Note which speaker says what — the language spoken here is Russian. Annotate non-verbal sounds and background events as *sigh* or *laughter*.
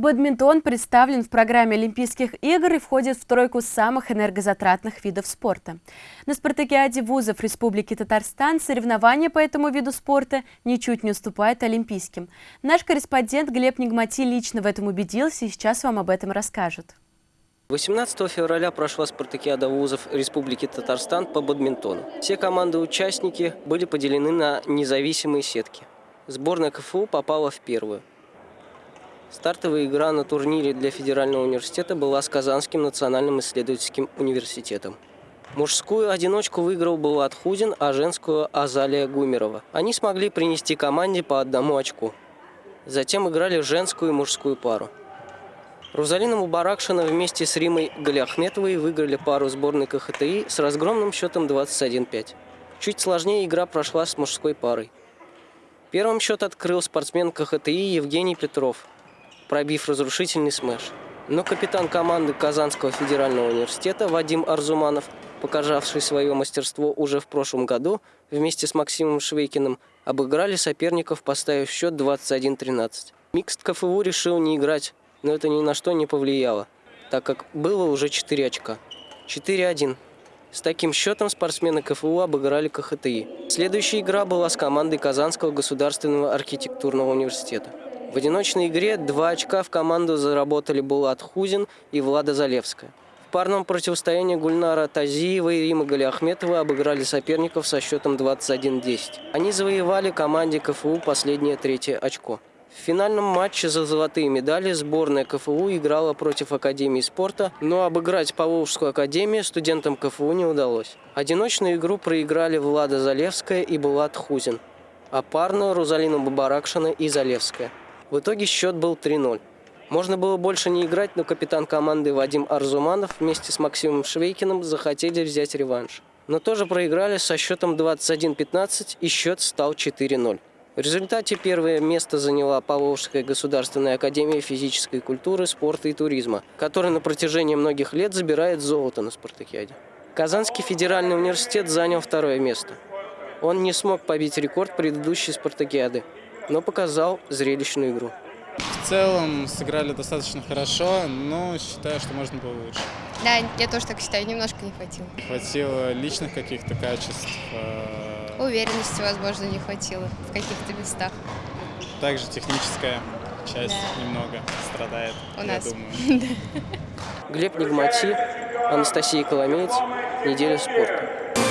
Speaker 1: Бадминтон представлен в программе Олимпийских игр и входит в тройку самых энергозатратных видов спорта. На спартакиаде вузов Республики Татарстан соревнования по этому виду спорта ничуть не уступают олимпийским. Наш корреспондент Глеб Нигмати лично в этом убедился и сейчас вам об этом расскажет.
Speaker 2: 18 февраля прошла спартакиада вузов Республики Татарстан по бадминтону. Все команды-участники были поделены на независимые сетки. Сборная КФУ попала в первую. Стартовая игра на турнире для Федерального университета была с Казанским национальным исследовательским университетом. Мужскую одиночку выиграл Булат Хузин, а женскую – Азалия Гумерова. Они смогли принести команде по одному очку. Затем играли женскую и мужскую пару. Рузалина Мубаракшина вместе с Римой Галиахметовой выиграли пару сборной КХТИ с разгромным счетом 21-5. Чуть сложнее игра прошла с мужской парой. Первым счет открыл спортсмен КХТИ Евгений Петров – пробив разрушительный смеш. Но капитан команды Казанского федерального университета Вадим Арзуманов, показавший свое мастерство уже в прошлом году, вместе с Максимом Швейкиным, обыграли соперников, поставив счет 21-13. Микст КФУ решил не играть, но это ни на что не повлияло, так как было уже 4 очка. 4-1. С таким счетом спортсмены КФУ обыграли КХТИ. Следующая игра была с командой Казанского государственного архитектурного университета. В одиночной игре два очка в команду заработали Булат Хузин и Влада Залевская. В парном противостоянии Гульнара Тазиева и Рима Галиахметова обыграли соперников со счетом 21-10. Они завоевали команде КФУ последнее третье очко. В финальном матче за золотые медали сборная КФУ играла против Академии спорта, но обыграть Поволжскую академию студентам КФУ не удалось. Одиночную игру проиграли Влада Залевская и Булат Хузин, а парную Рузалина Бабаракшина и Залевская. В итоге счет был 3-0. Можно было больше не играть, но капитан команды Вадим Арзуманов вместе с Максимом Швейкиным захотели взять реванш. Но тоже проиграли со счетом 21-15 и счет стал 4-0. В результате первое место заняла Поволжская государственная академия физической культуры, спорта и туризма, которая на протяжении многих лет забирает золото на спартакиаде. Казанский федеральный университет занял второе место. Он не смог побить рекорд предыдущей спартакиады но показал зрелищную игру.
Speaker 3: В целом сыграли достаточно хорошо, но считаю, что можно было лучше.
Speaker 4: Да, я тоже так считаю, немножко не хватило.
Speaker 3: Хватило личных каких-то качеств.
Speaker 4: Э, Уверенности, возможно, не хватило в каких-то местах.
Speaker 3: Также техническая часть да. немного страдает,
Speaker 4: У
Speaker 3: я
Speaker 4: нас.
Speaker 3: думаю. *laughs*
Speaker 2: Глеб Нигмати, Анастасия Коломеец, «Неделя спорта».